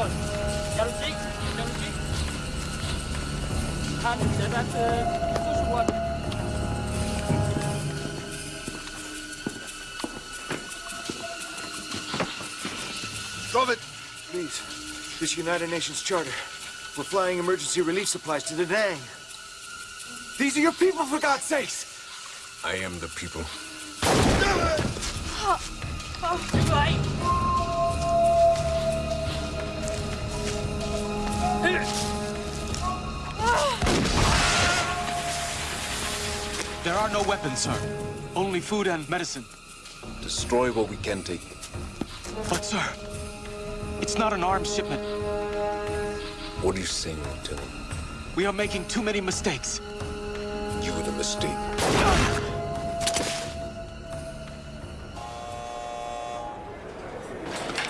rồi Chào đồng chí Chào đồng chí Han sẽ bán số xung quanh Drop it! Please, this United Nations Charter. We're flying emergency relief supplies to Da Nang. These are your people, for God's sakes! I am the people. oh, too late. There are no weapons, sir. Only food and medicine. Destroy what we can take. But, sir, it's not an arms shipment. What are you saying, Lieutenant? We are making too many mistakes. You were the mistake.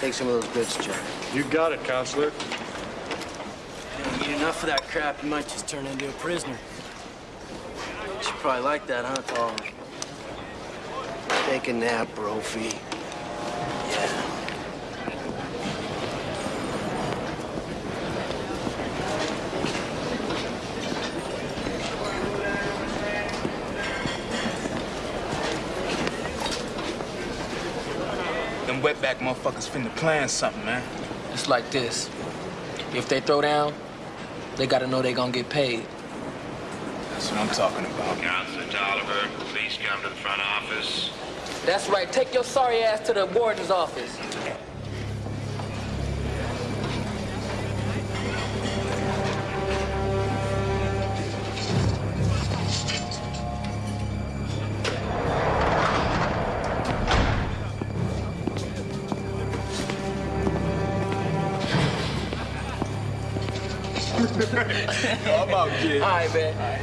Take some of those goods, Jack. You got it, Counselor. You eat enough of that crap, you might just turn into a prisoner. You probably like that, huh, Paul? Take a nap, Brophy. Yeah. Them wetback motherfuckers finna plan something, man. It's like this. If they throw down, they gotta know they gonna get paid. That's what I'm talking about. Counselor Tolliver, please come to the front office. That's right. Take your sorry ass to the warden's office. I'm out, kid. All right.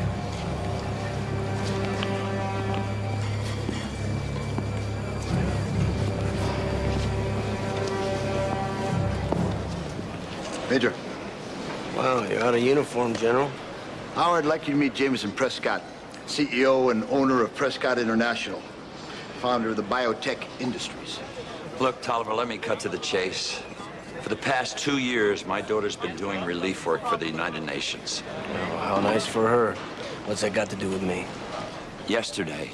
Major. Wow, you're out of uniform, General. Howard, I'd like you to meet Jameson Prescott, CEO and owner of Prescott International, founder of the biotech industries. Look, Tolliver, let me cut to the chase. For the past two years, my daughter's been doing relief work for the United Nations. Oh, how nice for her. What's that got to do with me? Yesterday,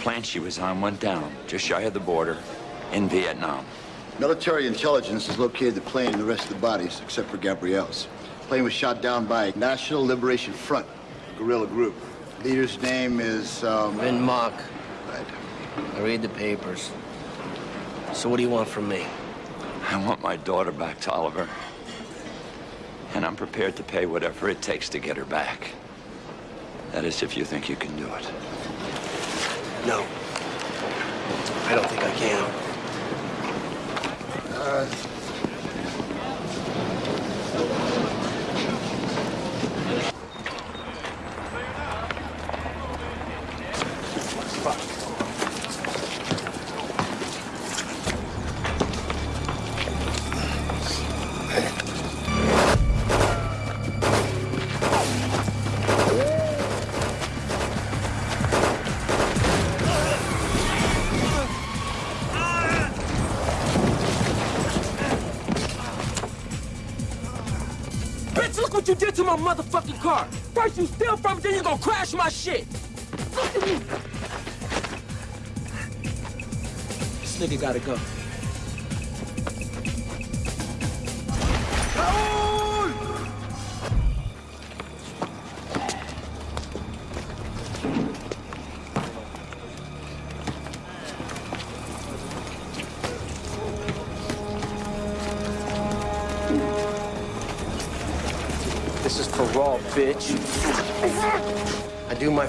plant she was on went down just shy of the border in Vietnam. Military intelligence has located the plane and the rest of the bodies, except for Gabrielle's. The plane was shot down by National Liberation Front, guerrilla group. Leader's name is, um... Vin Mock. Right. I read the papers. So what do you want from me? I want my daughter back, Tolliver. And I'm prepared to pay whatever it takes to get her back. That is, if you think you can do it. No. I don't think I can. Uh, my motherfucking car. First you steal from it, then you gonna crash my shit. Me. This nigga gotta go.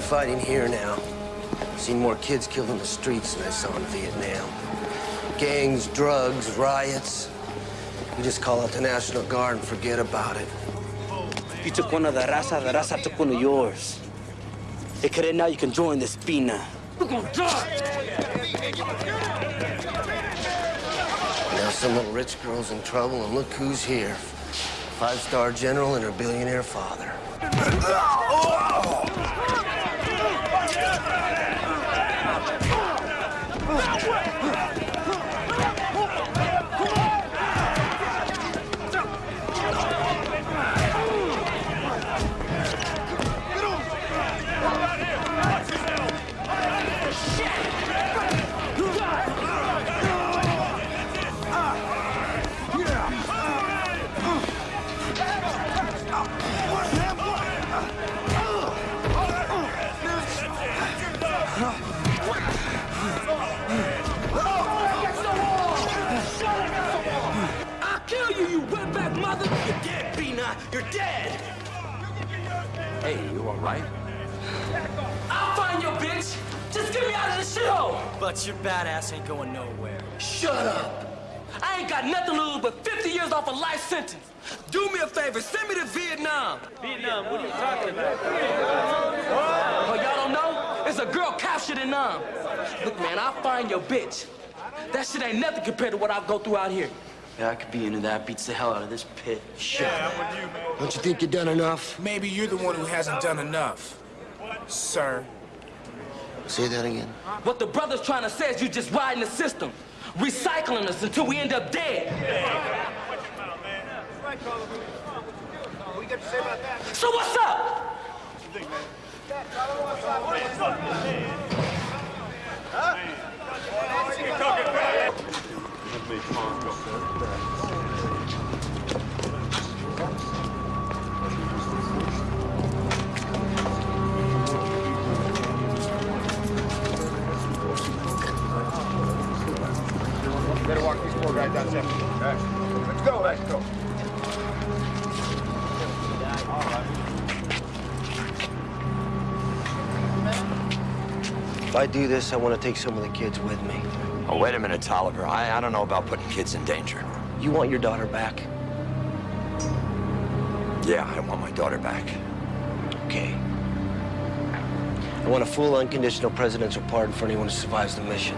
Fighting here now. I've Seen more kids killed in the streets than I saw in Vietnam. Gangs, drugs, riots. You just call out the National Guard and forget about it. You took one of the raza, the raza took one of yours. Hey, Karen, now you can join the Spina. We're gonna die. Now some little rich girl's in trouble, and look who's here. Five-star general and her billionaire father. You're dead. Hey, you all right? I'll find your bitch. Just get me out of this shithole. But your badass ain't going nowhere. Shut up. I ain't got nothing to lose but 50 years off a life sentence. Do me a favor, send me to Vietnam. Vietnam, what are you talking about? Oh, y'all don't know? It's a girl captured in Nam. Look, man, I'll find your bitch. That shit ain't nothing compared to what I go through out here. Yeah, I could be into that. Beats the hell out of this pit. Shut up. Don't you think you've done enough? Maybe you're the one who hasn't done enough, sir. Say that again. What the brother's trying to say is you're just riding the system, recycling us until we end up dead. So what's up? Better If I do this, I want to take some of the kids with me. Oh, wait a minute, Tolliver. I, I don't know about putting kids in danger. You want your daughter back? Yeah, I want my daughter back. Okay. I want a full unconditional presidential pardon for anyone who survives the mission.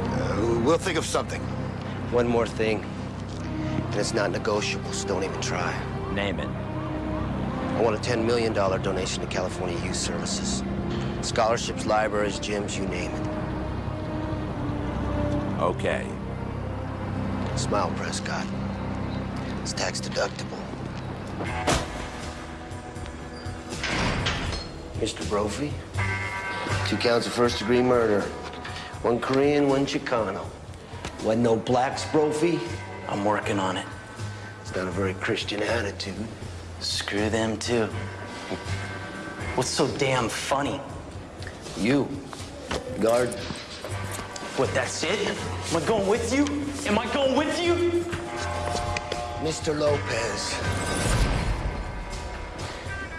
Uh, we'll think of something. One more thing, and it's not negotiable, so don't even try. Name it. I want a $10 million donation to California Youth Services. Scholarships, libraries, gyms, you name it. Okay. Smile, Prescott. It's tax deductible. Mr. Brophy, two counts of first degree murder. One Korean, one Chicano. Wasn't no blacks, Brophy? I'm working on it. It's not a very Christian attitude. Screw them, too. What's so damn funny? You, guard. What, that's it? Am I going with you? Am I going with you? Mr. Lopez.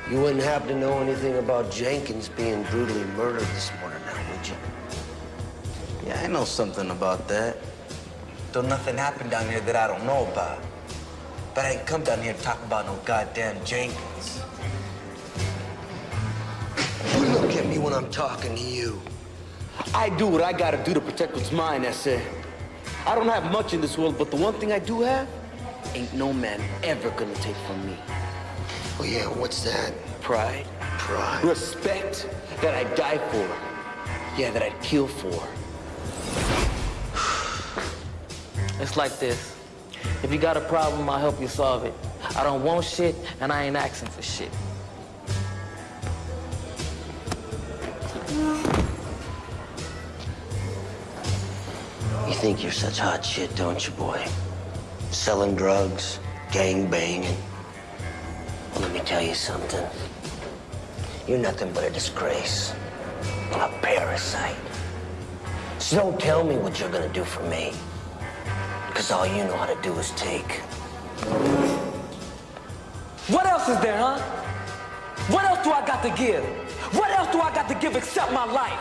You wouldn't happen to know anything about Jenkins being brutally murdered this morning now, would you? Yeah, I know something about that. Though nothing happened down here that I don't know about. But I ain't come down here to talk about no goddamn Jenkins. Look at me when I'm talking to you. I do what I gotta do to protect what's mine, that's it. I don't have much in this world, but the one thing I do have, ain't no man ever gonna take from me. Oh, yeah, what's that? Pride. Pride. Respect that I die for. Yeah, that I'd kill for. It's like this. If you got a problem, I'll help you solve it. I don't want shit, and I ain't asking for shit. You think you're such hot shit, don't you, boy? Selling drugs, gang banging. Well, let me tell you something. You're nothing but a disgrace. A parasite. So don't tell me what you're gonna do for me. Because all you know how to do is take. What else is there, huh? What else do I got to give? What else do I got to give except my life?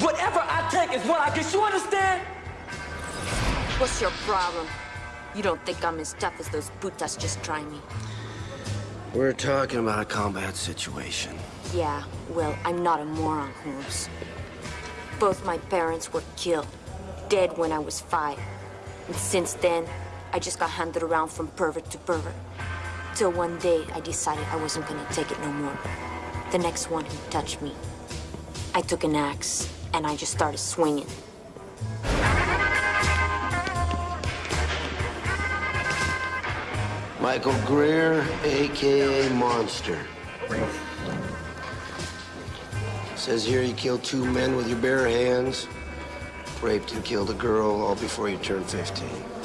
Whatever I take is what I get. You understand? What's your problem? You don't think I'm as tough as those putas just trying me? We're talking about a combat situation. Yeah, well, I'm not a moron, Holmes. Both my parents were killed, dead when I was five. And since then, I just got handed around from pervert to pervert. Till one day, I decided I wasn't gonna take it no more. The next one who touched me, I took an axe and I just started swinging. Michael Greer, AKA Monster. Says here you killed two men with your bare hands, raped and killed a girl all before you turned 15.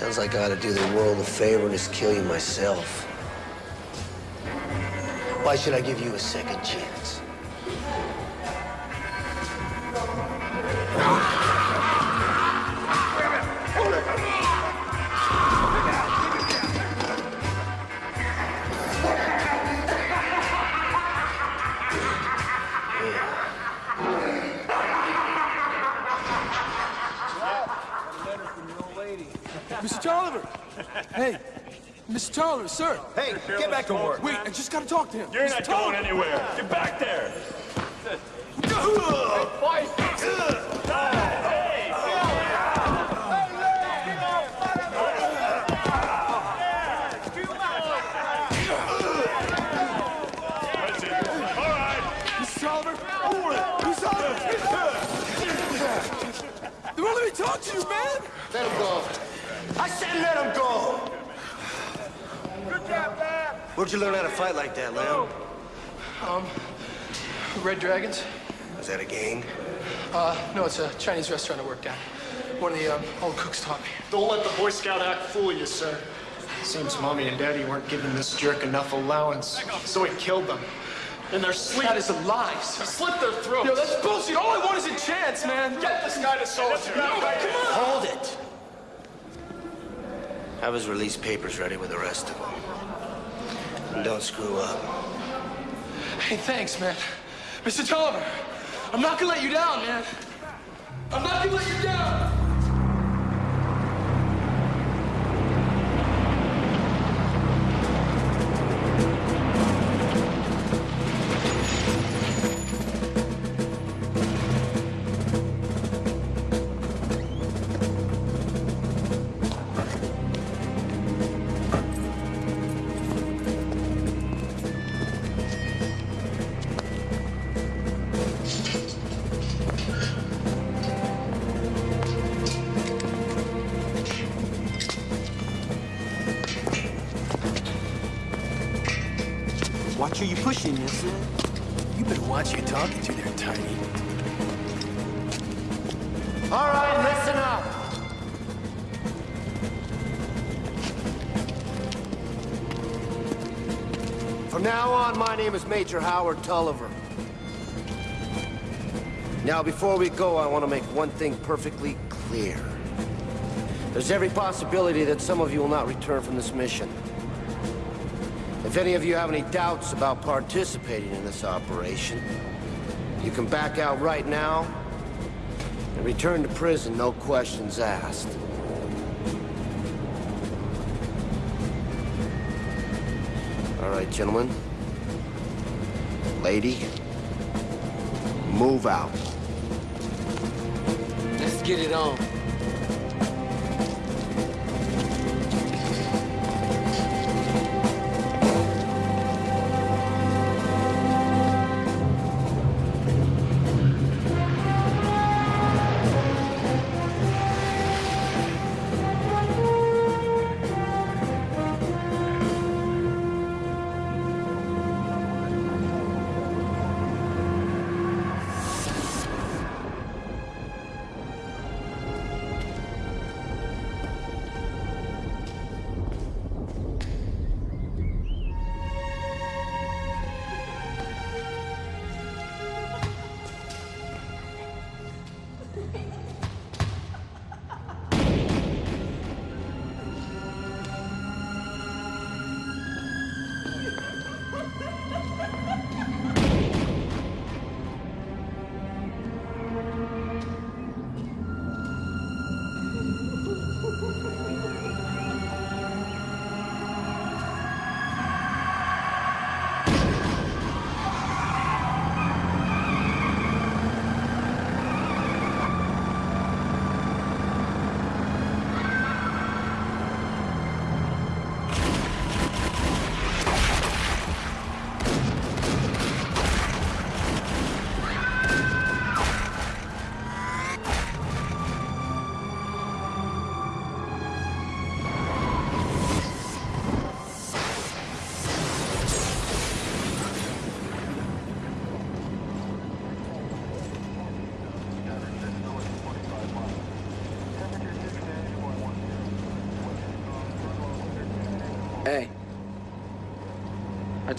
Sounds like I ought to do the world a favor and just kill you myself. Why should I give you a second chance? Sir! Hey, get back to work. Wait, I just gotta talk to him. You're Mr. not Tolliver. going anywhere. Get back there. Mr. Tolliver! Mr. Tolliver! They won't let me talk to you, man! Let him go. I said let him go! Where'd you learn how to fight like that, Lamb? Um, Red Dragons? Was that a gang? Uh, no, it's a Chinese restaurant I worked at. One of the um, old cooks taught me. Don't let the Boy Scout act fool you, sir. Seems Mommy and Daddy weren't giving this jerk enough allowance, so he killed them. In their sleep. That is a lie, sir. slit their throats. Yo, that's bullshit. All I want is a chance, man. Get this guy to soldier. No, come on. Hold it! Have his release papers ready with the rest of them. And don't screw up. Hey, thanks, man. Mr. Tolliver, I'm not gonna let you down, man. I'm not gonna let you down. Major Howard Tolliver. Now, before we go, I want to make one thing perfectly clear. There's every possibility that some of you will not return from this mission. If any of you have any doubts about participating in this operation, you can back out right now and return to prison, no questions asked. All right, gentlemen. Lady, move out. Let's get it on.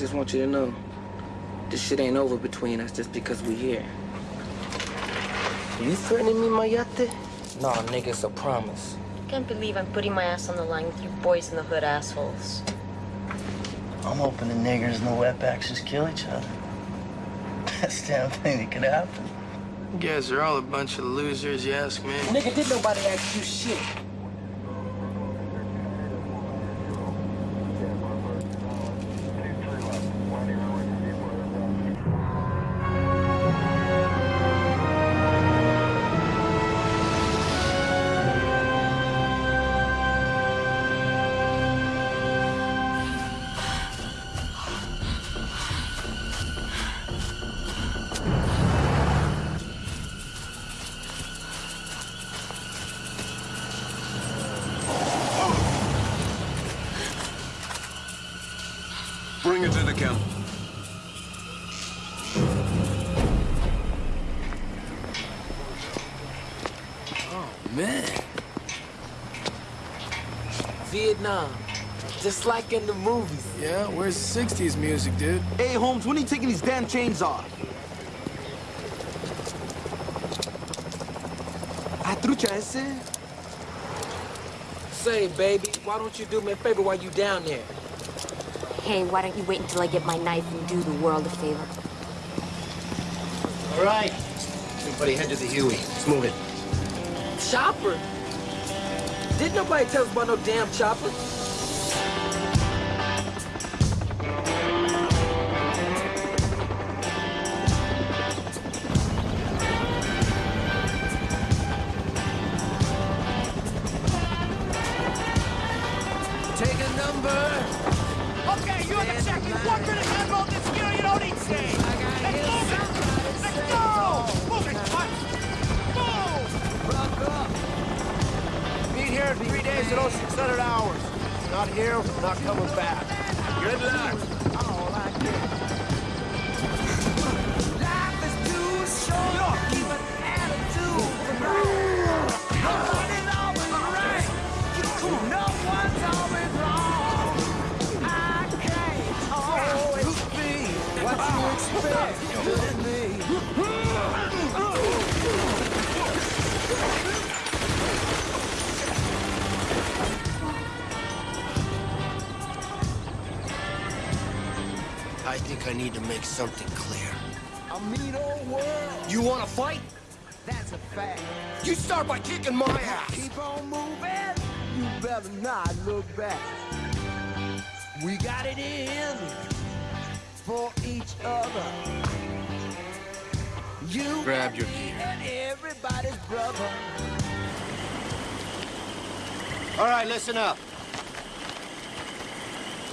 Just want you to know, this shit ain't over between us just because we here. You threatening me, Mayate? Nah, nigga, it's a promise. Can't believe I'm putting my ass on the line with you boys in the hood assholes. I'm hoping the niggers and the wetbacks just kill each other. Best damn thing that could happen. You guys are all a bunch of losers, you ask me. Nigga, did nobody ask you shit? go. Oh, man. Vietnam. Just like in the movies. Yeah, where's 60s music, dude? Hey, Holmes, when are you taking these damn chains off? A trucha ese? Say, baby, why don't you do me a favor while you down there? Hey, why don't you wait until I get my knife and do the world a favor? All right. Everybody head to the Huey. Let's move it. Chopper? Didn't nobody tell us about no damn chopper?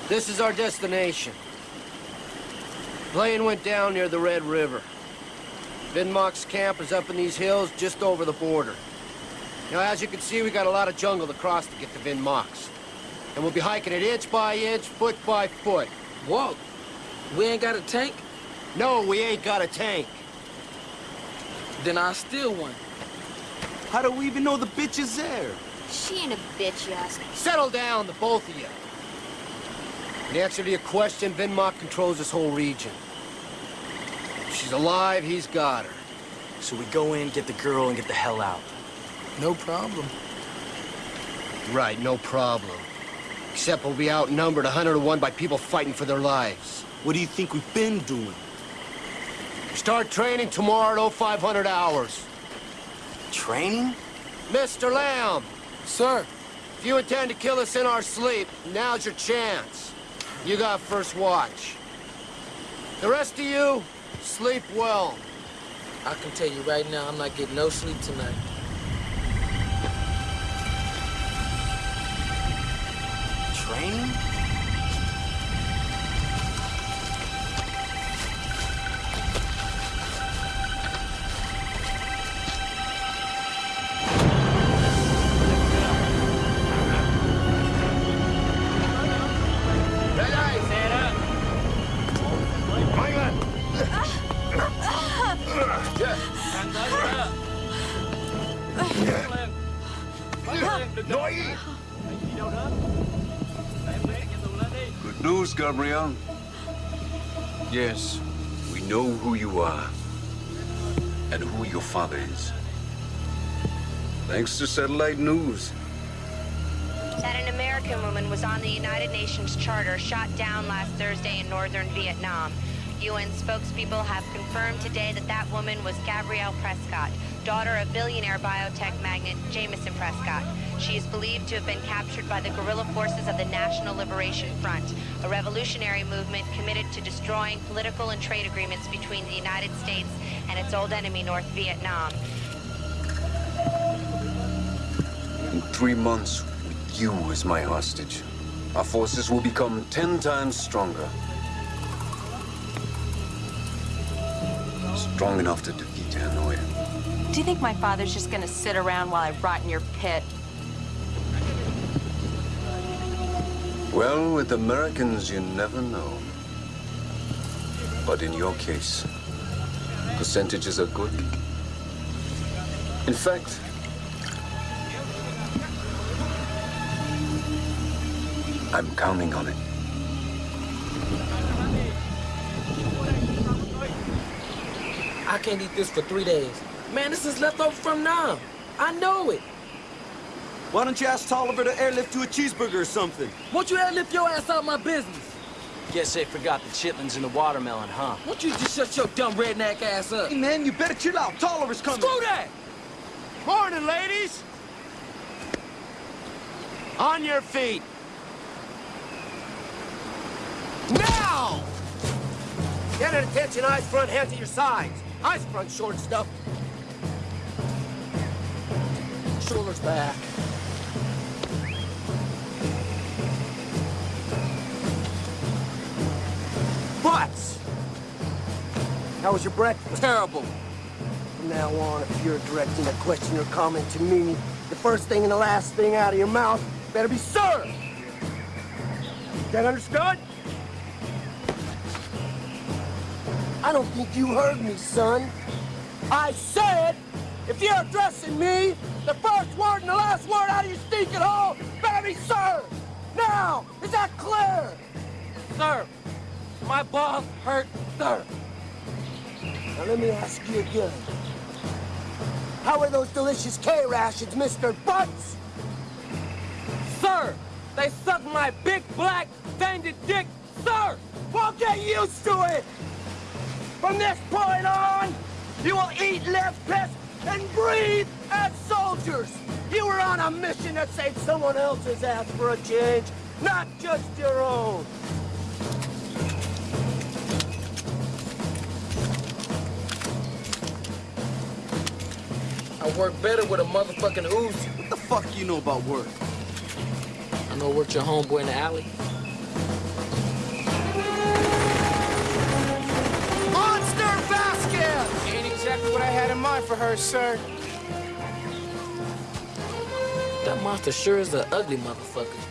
This is our destination. Plane went down near the Red River. Vinmock's camp is up in these hills just over the border. Now, as you can see, we got a lot of jungle to cross to get to Vinmock's. And we'll be hiking it inch by inch, foot by foot. Whoa. We ain't got a tank? No, we ain't got a tank. Then I'll steal one. How do we even know the bitch is there? She ain't a bitch, you ask. Settle down, the both of you. In answer to your question, Vinmock controls this whole region. If she's alive, he's got her. So we go in, get the girl, and get the hell out. No problem. Right, no problem. Except we'll be outnumbered 100 to 1 by people fighting for their lives. What do you think we've been doing? Start training tomorrow at 0500 hours. Training? Mr. Lamb, Sir, if you intend to kill us in our sleep, now's your chance. You got first watch. The rest of you, sleep well. I can tell you right now, I'm not getting no sleep tonight. Training? Good news, Gabriel. Yes, we know who you are and who your father is. Thanks to satellite news. That an American woman was on the United Nations Charter shot down last Thursday in northern Vietnam. UN spokespeople have confirmed today that that woman was Gabrielle Prescott, daughter of billionaire biotech magnate Jameson Prescott. She is believed to have been captured by the guerrilla forces of the National Liberation Front, a revolutionary movement committed to destroying political and trade agreements between the United States and its old enemy, North Vietnam. In three months, with you as my hostage, our forces will become ten times stronger. Strong enough to defeat Hanoi. Do you think my father's just gonna sit around while I rot in your pit? Well, with Americans, you never know. But in your case, percentages are good. In fact, I'm counting on it. I can't eat this for three days. Man, this is leftover from now. I know it. Why don't you ask Tolliver to airlift you a cheeseburger or something? Won't you airlift your ass out of my business? Guess they forgot the chitlins and the watermelon, huh? Won't you just shut your dumb redneck ass up? Hey, man, you better chill out. Tolliver's coming. Screw that! Morning, ladies! On your feet! Now! Get at attention, eyes front, hands at your sides. Eyes front, short stuff. Shoulders back. Butts! How was your breakfast? Terrible. From now on, if you're directing a question or comment to me, the first thing and the last thing out of your mouth better be sir. That understood? I don't think you heard me, son. I said, if you're addressing me, the first word and the last word out of your stinking hole better be sir. Now, is that clear? Sir, my balls hurt, sir. Now let me ask you again. How are those delicious K-rations, Mr. Butts? Sir, they suck my big black banded dick, sir! Well, get used to it! From this point on, you will eat, live, piss, and breathe as soldiers! You were on a mission that saved someone else's ass for a change, not just your own! I work better with a motherfucking Uzi. What the fuck you know about work? I know worked your homeboy in the alley. Monster Vasquez! Ain't exactly what I had in mind for her, sir. That monster sure is an ugly motherfucker.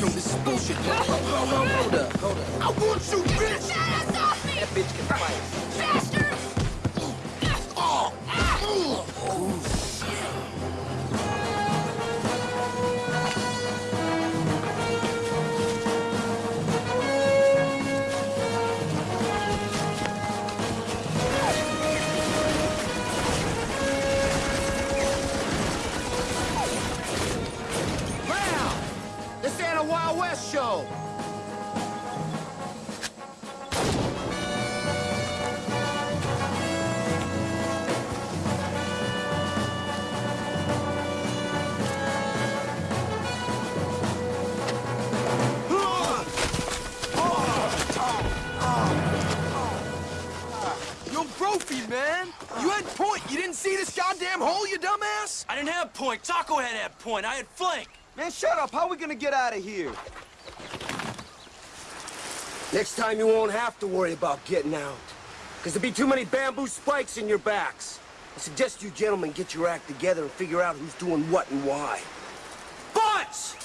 Bam! This is bullshit. Hold up, hold up. I want you, bitch! That bitch can fight. Have point. Taco had that point. I had flank. Man, shut up. How are we gonna get out of here? Next time you won't have to worry about getting out. Because there'll be too many bamboo spikes in your backs. I suggest you gentlemen get your act together and figure out who's doing what and why. Butts!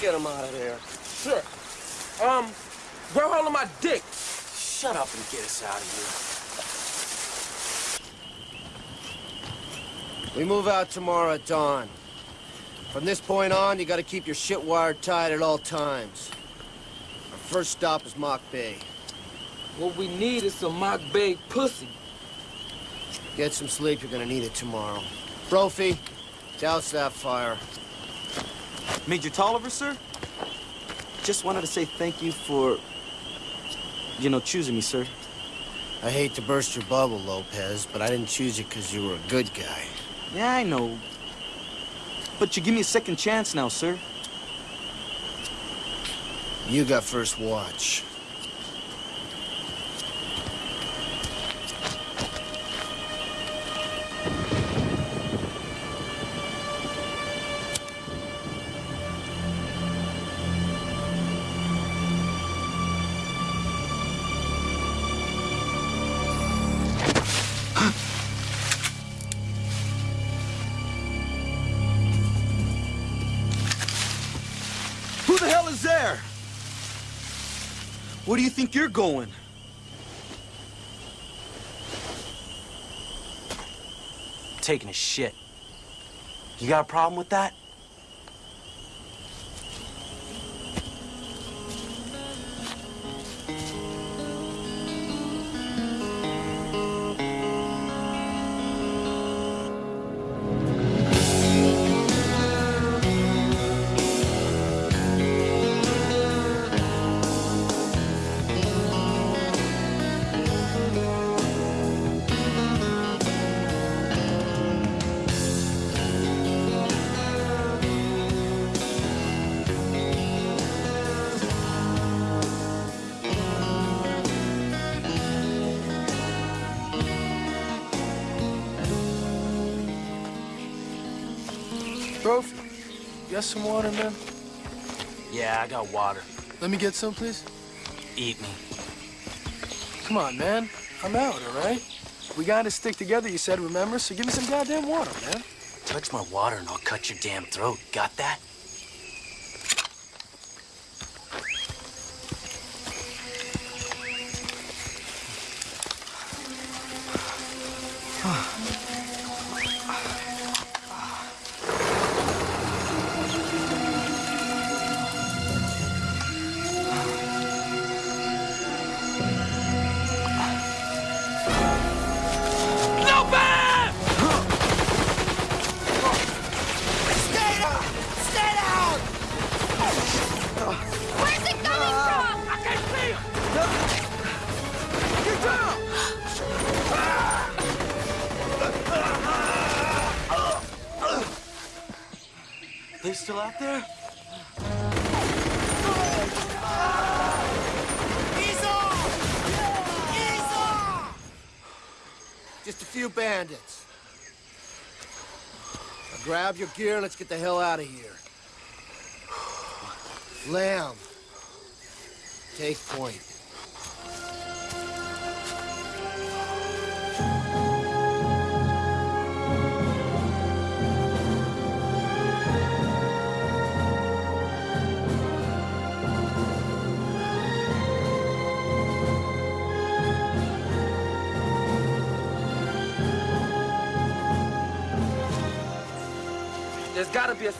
Get him out of there. Sure. Um, grow hold of my dick. Shut up and get us out of here. We move out tomorrow at dawn. From this point on, you gotta keep your shit wired tight at all times. Our first stop is Mock Bay. What we need is some mock Bay pussy. Get some sleep, you're gonna need it tomorrow. Brophy, douse that fire. Major Tolliver, sir? Just wanted to say thank you for, you know, choosing me, sir. I hate to burst your bubble, Lopez, but I didn't choose you because you were a good guy. Yeah, I know. But you give me a second chance now, sir. You got first watch. Think you're going? Taking a shit. You got a problem with that? You got some water, man? Yeah, I got water. Let me get some, please. Eat me. Come on, man. I'm out, all right? We gotta stick together, you said, remember? So give me some goddamn water, man. Touch my water and I'll cut your damn throat. Got that? Stay grab your gear let's get the hell out of here. Lamb. Take point.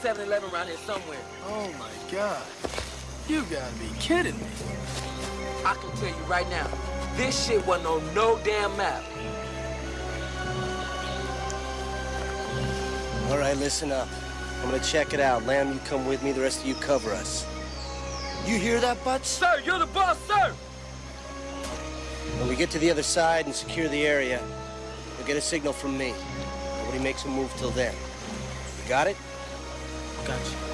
7-Eleven around here somewhere. Oh, my God. You gotta be kidding me. I can tell you right now, this shit wasn't on no damn map. All right, listen up. I'm gonna check it out. Lamb, you come with me. The rest of you cover us. You hear that, Butts? Sir, you're the boss, sir! When we get to the other side and secure the area, you'll get a signal from me. Nobody makes a move till then. You got it? Got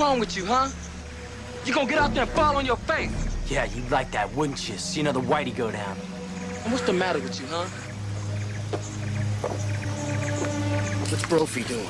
wrong with you, huh? You gonna get out there and fall on your face? Yeah, you'd like that, wouldn't you? See another whitey go down. And what's the matter with you, huh? What's Brophy doing?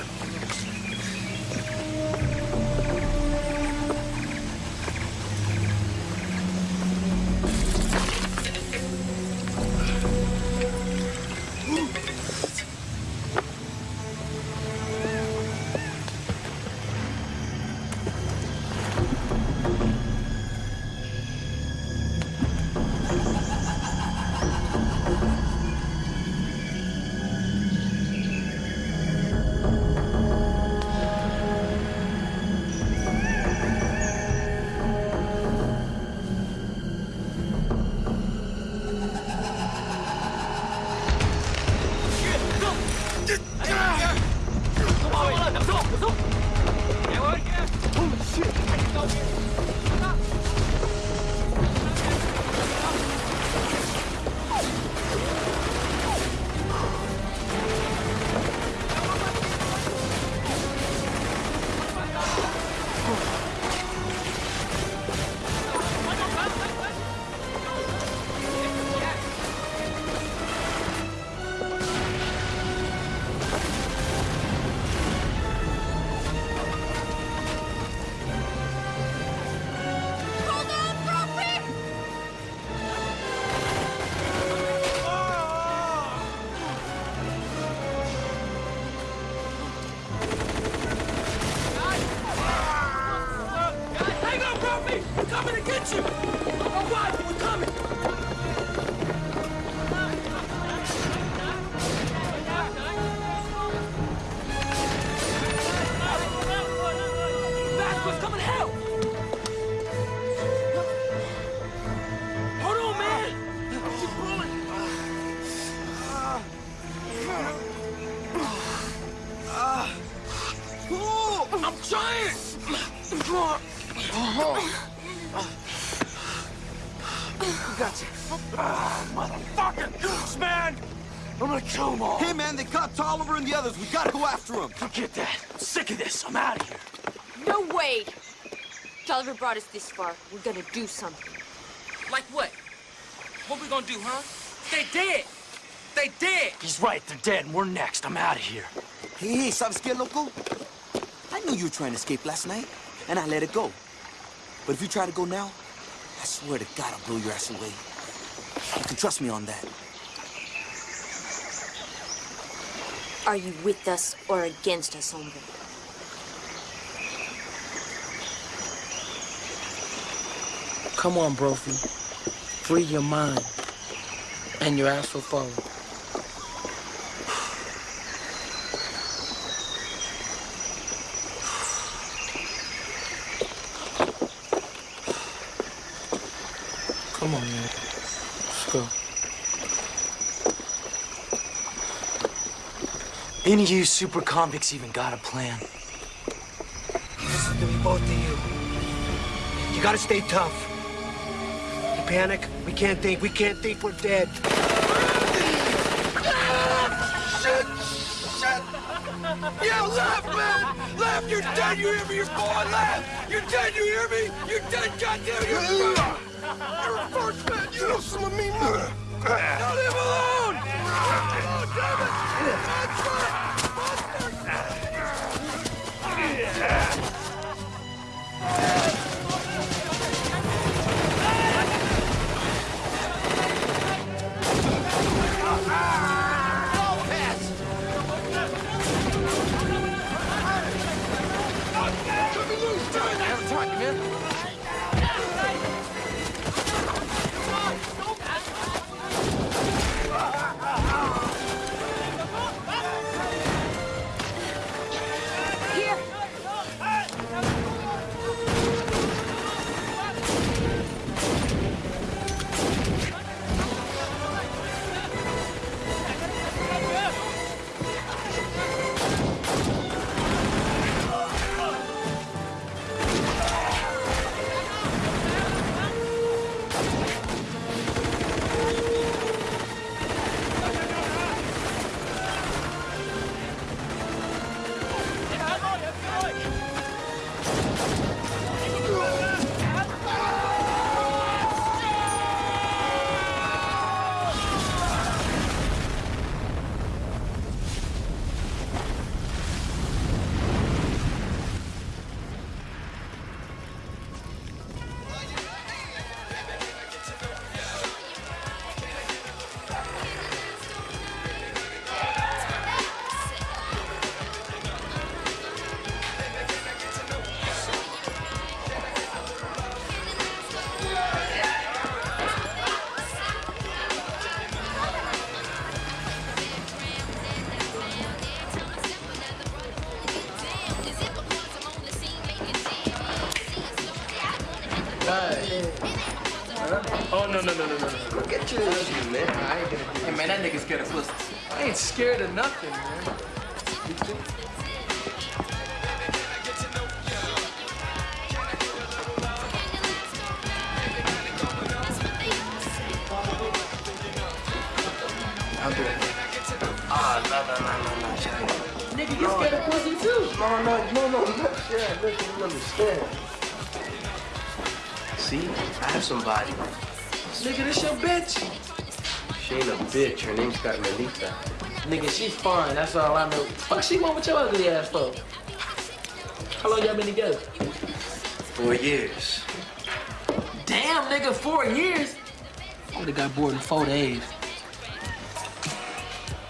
Brought us this far. We're gonna do something. Like what? What we gonna do, huh? They dead. They dead. He's right. They're dead, and we're next. I'm out of here. Hey, hey, ¿sabes qué, loco? I knew you were trying to escape last night, and I let it go. But if you try to go now, I swear to God I'll blow your ass away. You can trust me on that. Are you with us or against us, hombre? Come on, Brophy. Free your mind and your ass will follow. Come on, man. Let's go. Any of you super convicts even got a plan? Listen to me, both of you. You gotta stay tough. You panic, we can't think. We can't think we're dead. Shit! Shit! Yeah, laugh, man! Laugh! You're dead! You hear me? You're falling! Laugh! You're dead! You hear me? You're dead! Goddamn! You're You're a first man! You know some of me! Now leave alone! Oh, damn it! Monster! Pussy too. No, no, no, no, no, Shaq, listen, you understand. See, I have somebody. Nigga, this your bitch. She ain't a bitch. Her name's Carmelita. Nigga, she's fine. That's all I know. Fuck, she want with your ugly ass for? How long y'all been together? Four years. Damn, nigga, four years. I would've got bored in four days.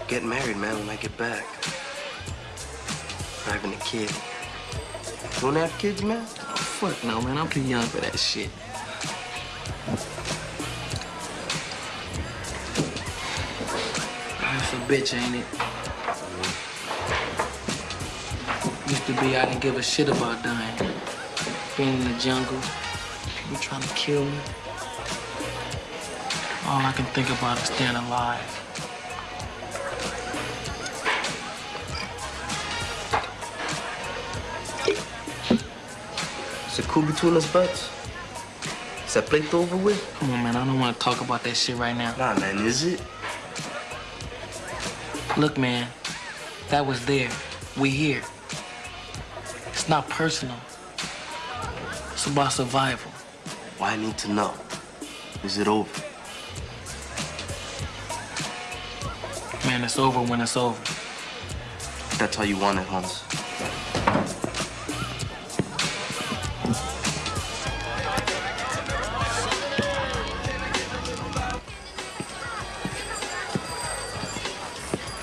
Get married, man, when I get back. Having a kid. You wanna have kids, man? Oh, fuck no, man. I'm too young for that shit. That's a bitch, ain't it? Used to be I didn't give a shit about dying. Being in the jungle, people trying to kill me. All I can think about is staying alive. Is it cool between us, butts? Is that plate over with? Come on, man. I don't want to talk about that shit right now. Nah, man, is it? Look, man, that was there. We here. It's not personal. It's about survival. Why I need to know? Is it over? Man, it's over when it's over. That's how you want it, Hans.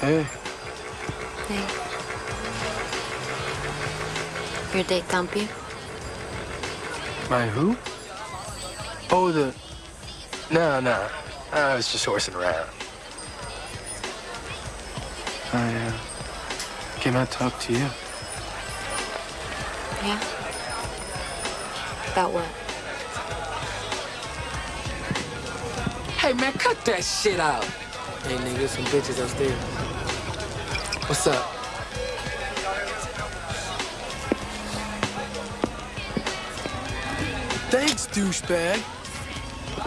Hey. Hey. Your date Campy? My who? Oh, the... No, no. I was just horsing around. I, uh, came out to talk to you. Yeah? About what? Hey, man, cut that shit out. Hey, nigga, some bitches upstairs. What's up? Thanks, douchebag.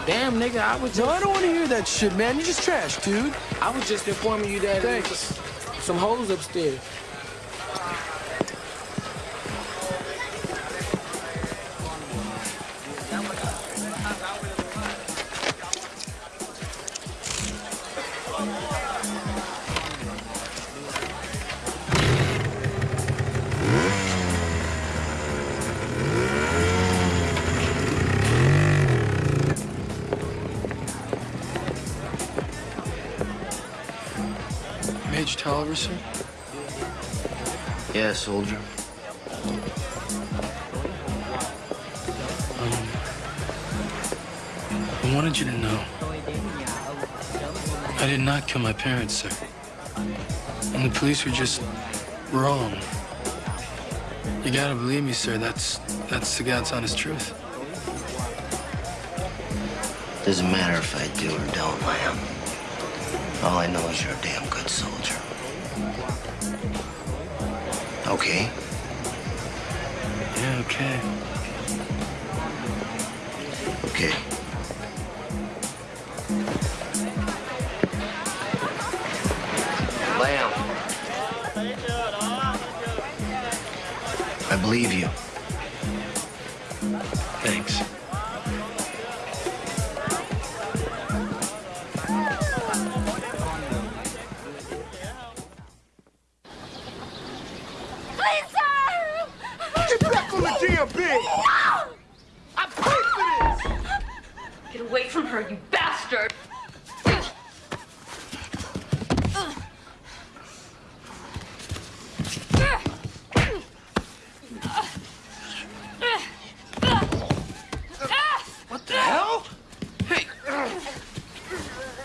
Damn, nigga, I was just... No, I don't want to hear that shit, man. You're just trash, dude. I was just informing you that was some hoes upstairs. Soldier. Um, I wanted you to know. I did not kill my parents, sir. And the police were just wrong. You gotta believe me, sir. That's that's the God's honest truth. Doesn't matter if I do or don't, Lamb. All I know is you're a damn Okay? Yeah, okay. Okay. Lamb. I believe you.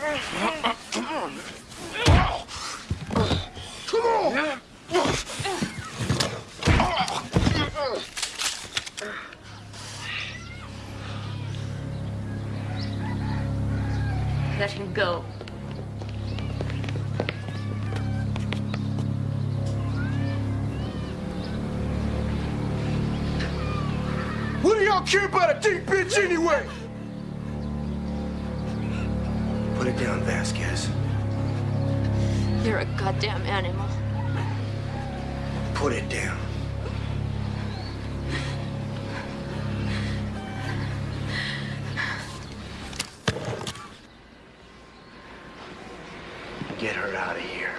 Let him go. What do y'all care about a deep bitch anyway? Vasquez. You're a goddamn animal. Put it down. Get her out of here.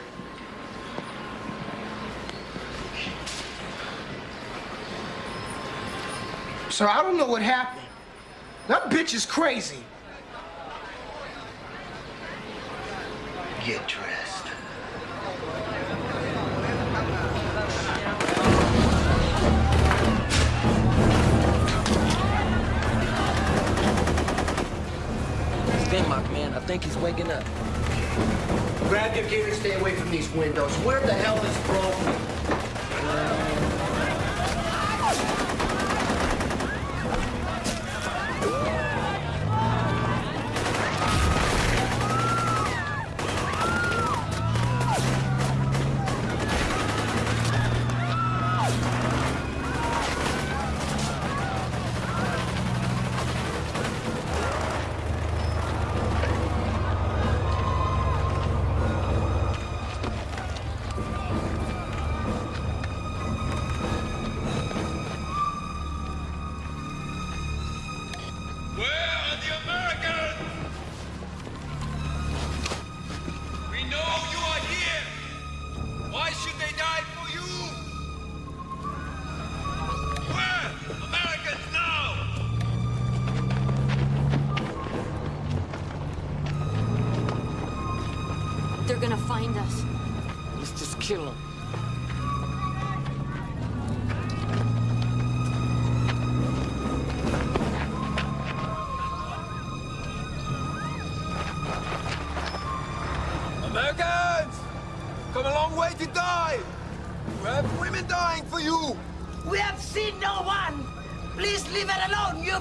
Sir, I don't know what happened. That bitch is crazy. We have dying for you! We have seen no one! Please leave it alone, you...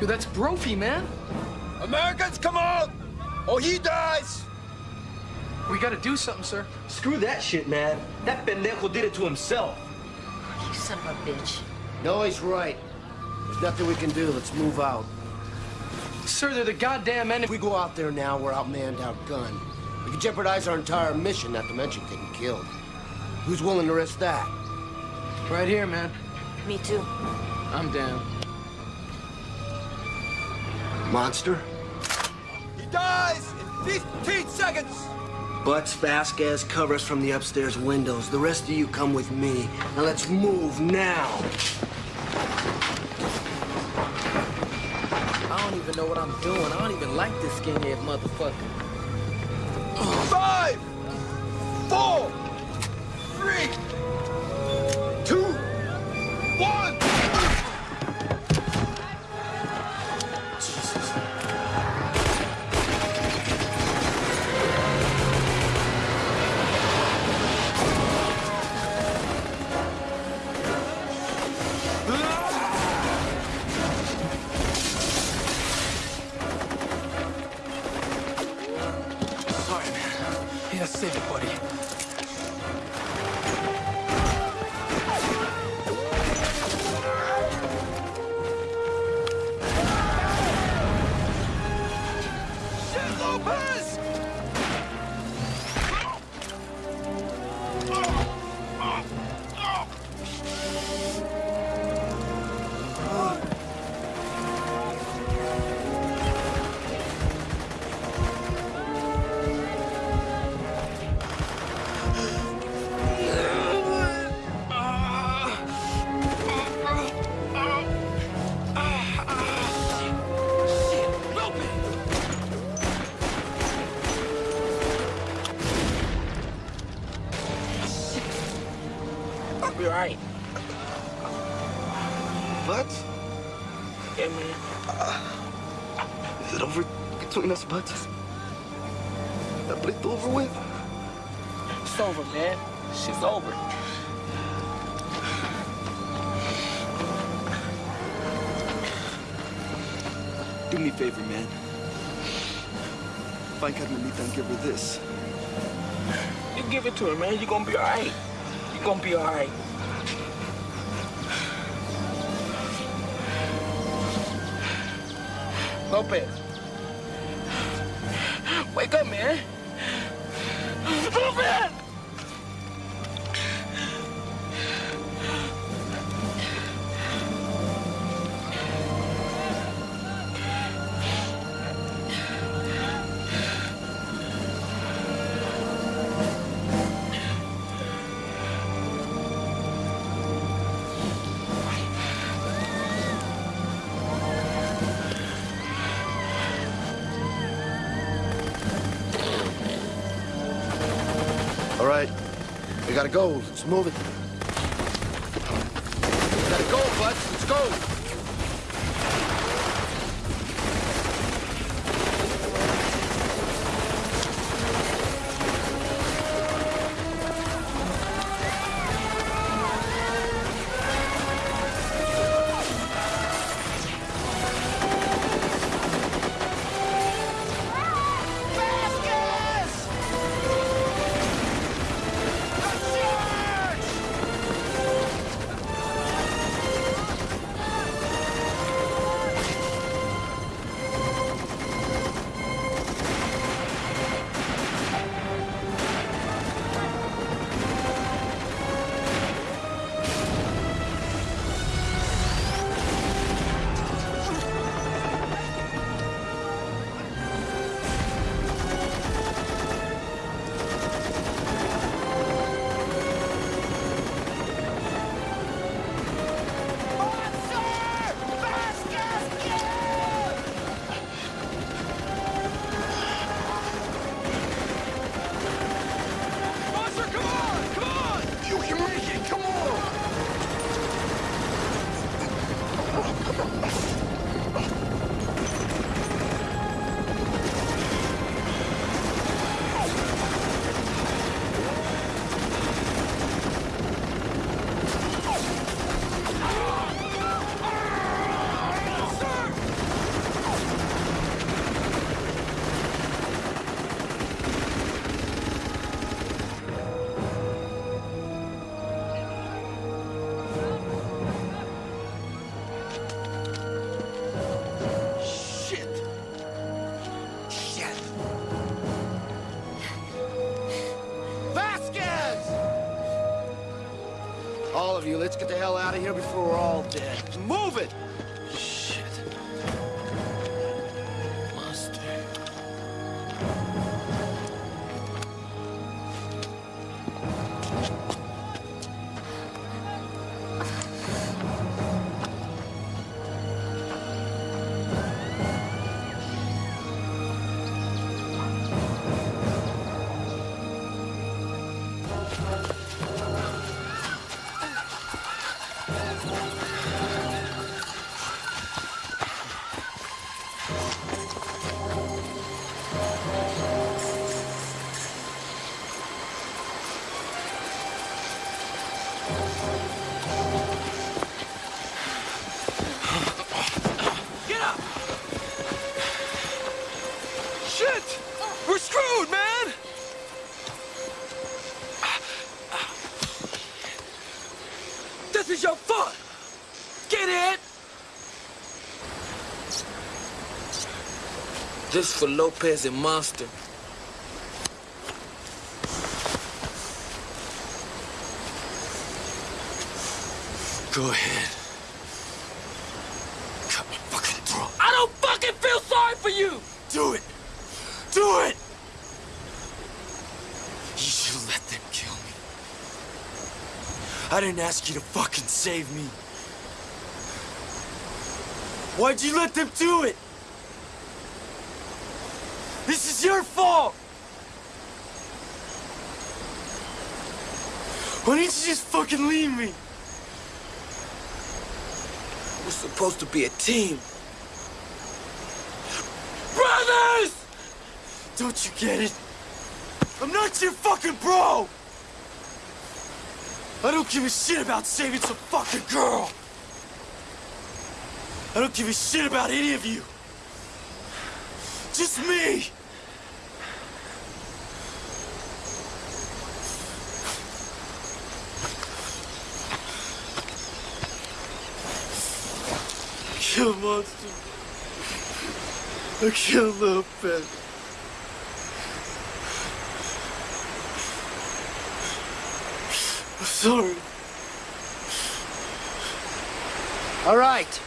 Dude, that's Brophy, man. Americans, come on! Or he dies! We gotta do something, sir. Screw that shit, man. That pendejo did it to himself. You son of a bitch. No, he's right. There's nothing we can do. Let's move out. Sir, they're the goddamn enemy. If we go out there now, we're outmanned, outgunned. We could jeopardize our entire mission, not to mention getting killed. Who's willing to risk that? Right here, man. Me too. I'm down. Monster? He dies in 15 seconds! Butts, Vasquez, cover us from the upstairs windows. The rest of you come with me. Now let's move now. I don't even know what I'm doing. I don't even like this skinhead motherfucker. Five, four, but that bleed over with. It's over, man. She's over. Do me a favor, man. Find Carmelita and give her this. You give it to her, man. You're gonna be all right. You're gonna be all right. Lopez. Move it. Here before This for Lopez and Monster. Go ahead. Cut my fucking throat. I don't fucking feel sorry for you! Do it! Do it! You should let them kill me. I didn't ask you to fucking save me. Why'd you let them do it? This is your fault! Why didn't you just fucking leave me? We're supposed to be a team. Brothers! Don't you get it? I'm not your fucking bro! I don't give a shit about saving some fucking girl! I don't give a shit about any of you! Just me! Kill monster. I killed little Ben. I'm sorry. All right.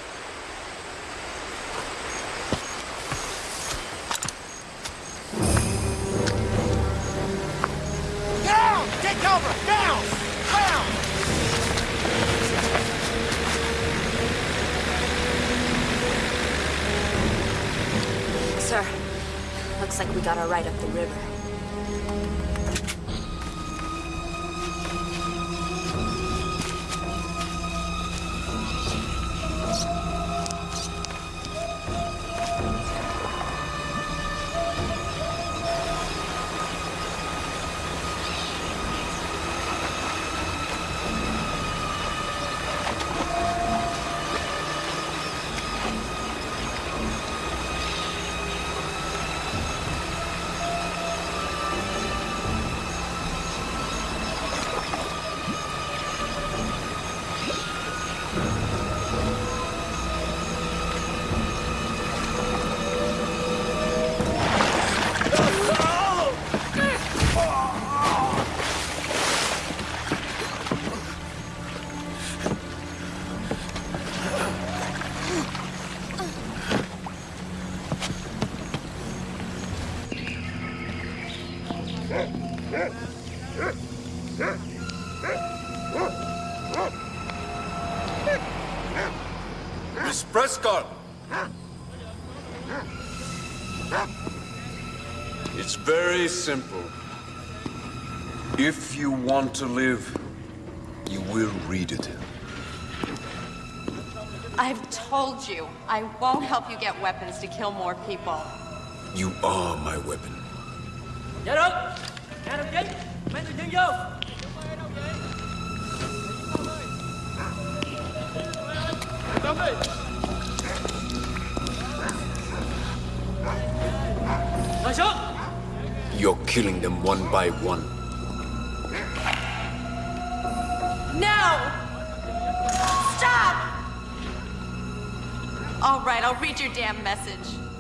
Got our ride up the river. Want to live, you will read it. I've told you, I won't help you get weapons to kill more people. You are my weapon. Dạ được Nhà đồng chí Mang từ chân vô Đồng đi Ngồi You're killing them one by one. Read your damn message.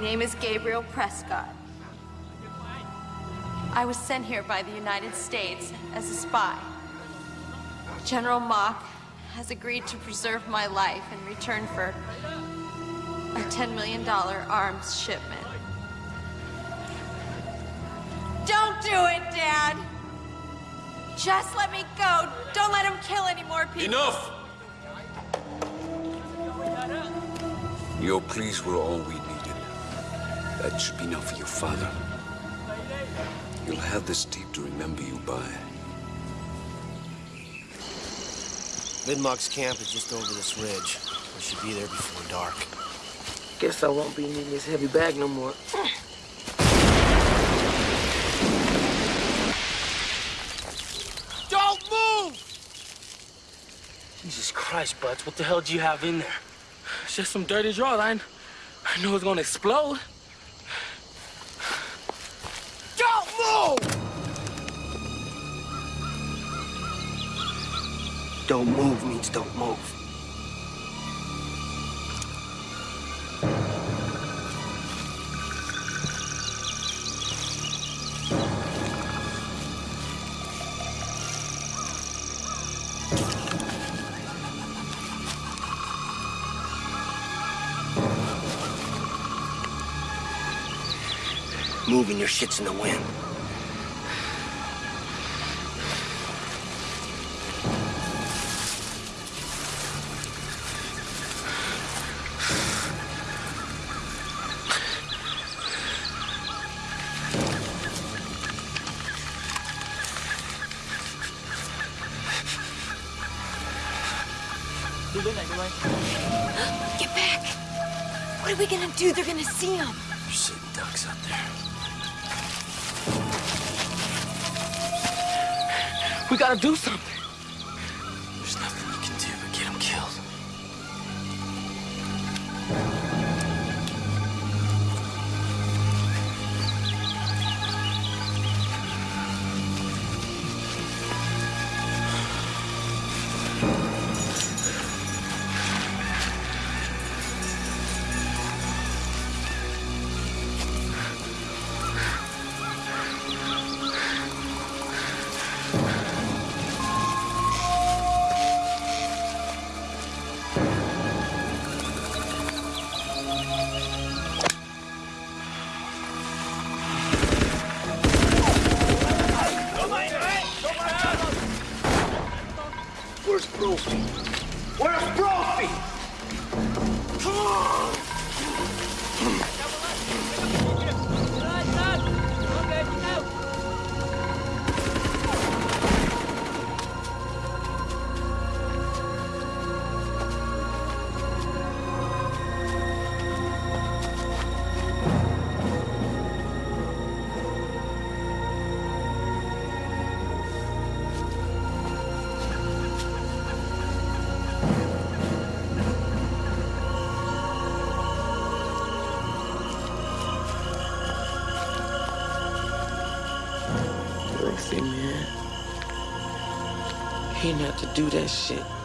Name is Gabriel Prescott. I was sent here by the United States as a spy. General Mock has agreed to preserve my life in return for a $10 million arms shipment. Don't do it, Dad! Just let me go. Don't let him kill any more people. Enough! Your pleas were all we needed. That should be enough for your father. You'll have this tape to remember you by. Vidmark's camp is just over this ridge. We should be there before dark. Guess I won't be needing this heavy bag no more. Don't move! Jesus Christ, Butts, what the hell do you have in there? It's just some dirty drawers. I, I know it's gonna explode. Don't move means don't move. Moving your shit's in the wind. Do? They're gonna see him. There's sitting ducks out there. We gotta do something. That shit.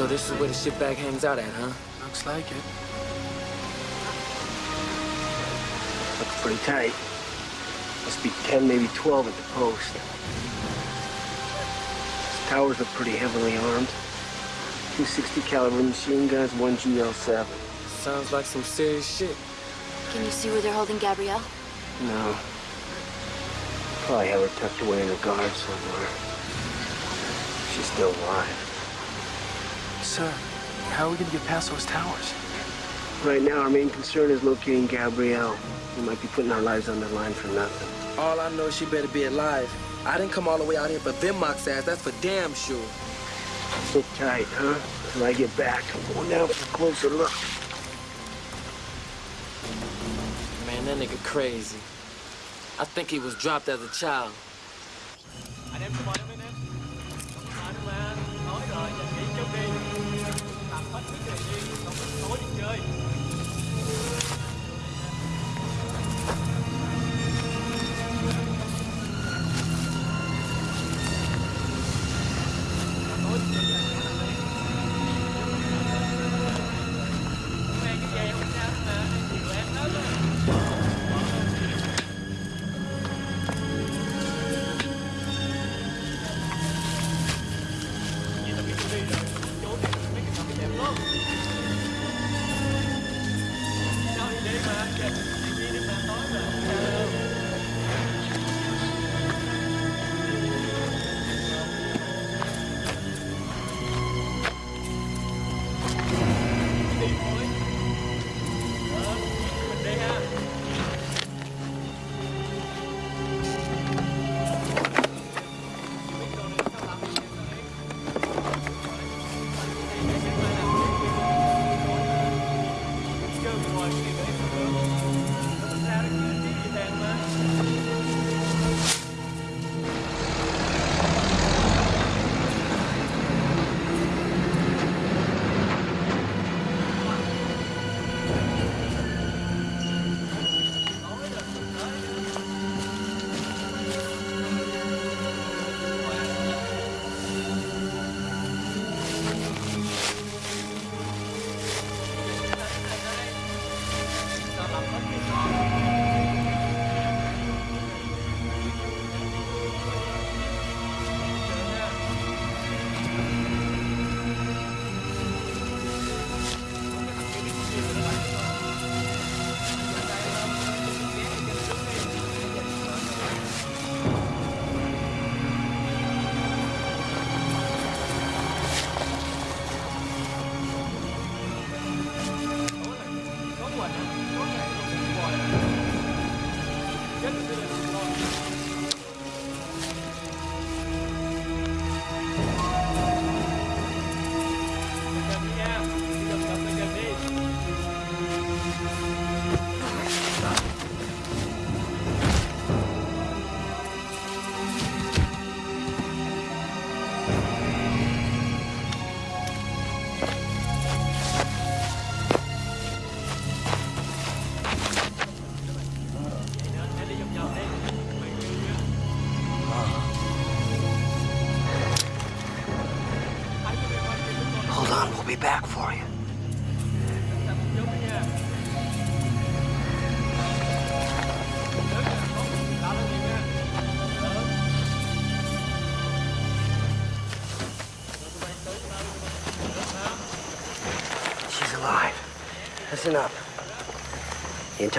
So this is where the shitbag hangs out at, huh? Looks like it. Looks pretty tight. Must be 10, maybe 12 at the post. These towers are pretty heavily armed. Two 60 caliber machine guns, one GL7. Sounds like some serious shit. Can you see where they're holding Gabrielle? No. Probably have her tucked away in a guard somewhere. She's still alive. Sir, how are we gonna get past those towers? Right now, our main concern is locating Gabrielle. We might be putting our lives on the line for nothing. All I know is she better be alive. I didn't come all the way out here for Vinmock's ass, that's for damn sure. Sit tight, huh? Till I get back, I'm going down for a closer look. Man, that nigga crazy. I think he was dropped as a child.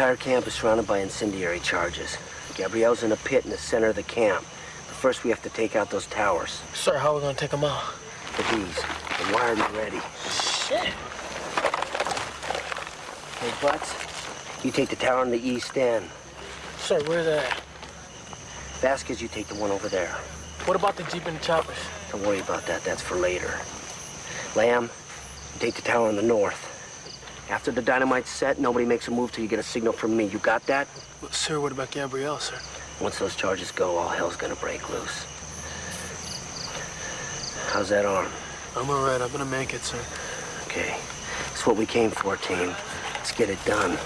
Entire camp is surrounded by incendiary charges. Gabrielle's in a pit in the center of the camp. But first, we have to take out those towers. Sir, how are we gonna take them out? With these. The wired and ready. Shit. Hey, Butts, you take the tower on the east end. Sir, where's that? Vasquez, you take the one over there. What about the Jeep and the choppers? Don't worry about that. That's for later. Lamb, you take the tower on the north. After the dynamite's set, nobody makes a move till you get a signal from me. You got that? Well, sir, what about Gabrielle, sir? Once those charges go, all hell's gonna break loose. How's that arm? I'm all right. I'm gonna make it, sir. Okay. It's what we came for, team. Let's get it done.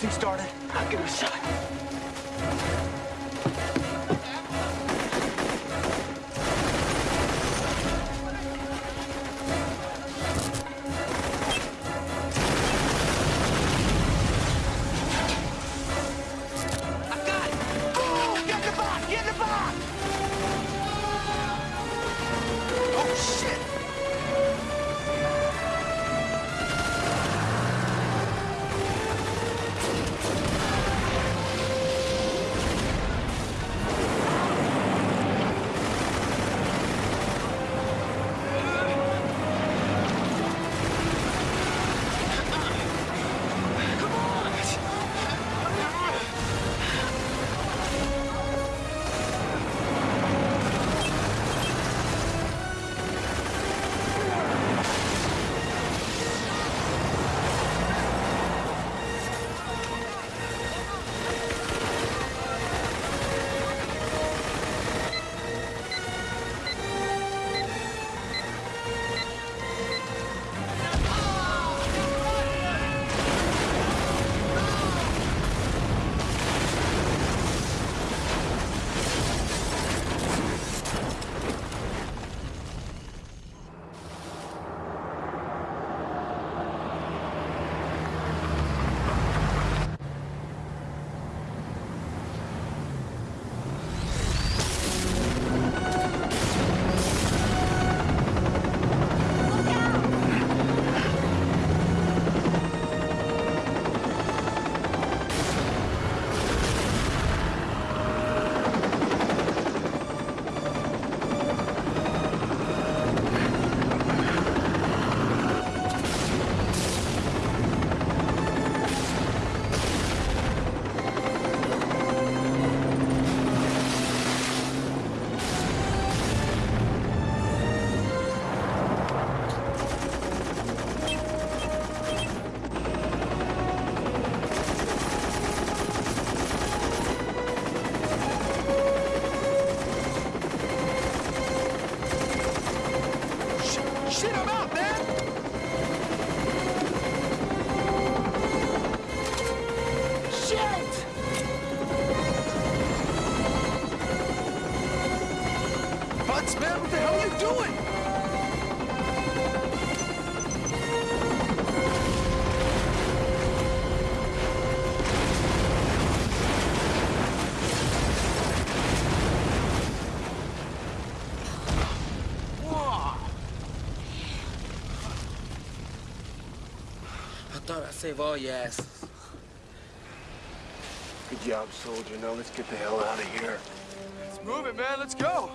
This started? I'll give it a shot. Nuts, man? What the hell are you doing? I thought I'd save all your asses. Good job, soldier. Now let's get the hell out of here. Let's move it, man. Let's go.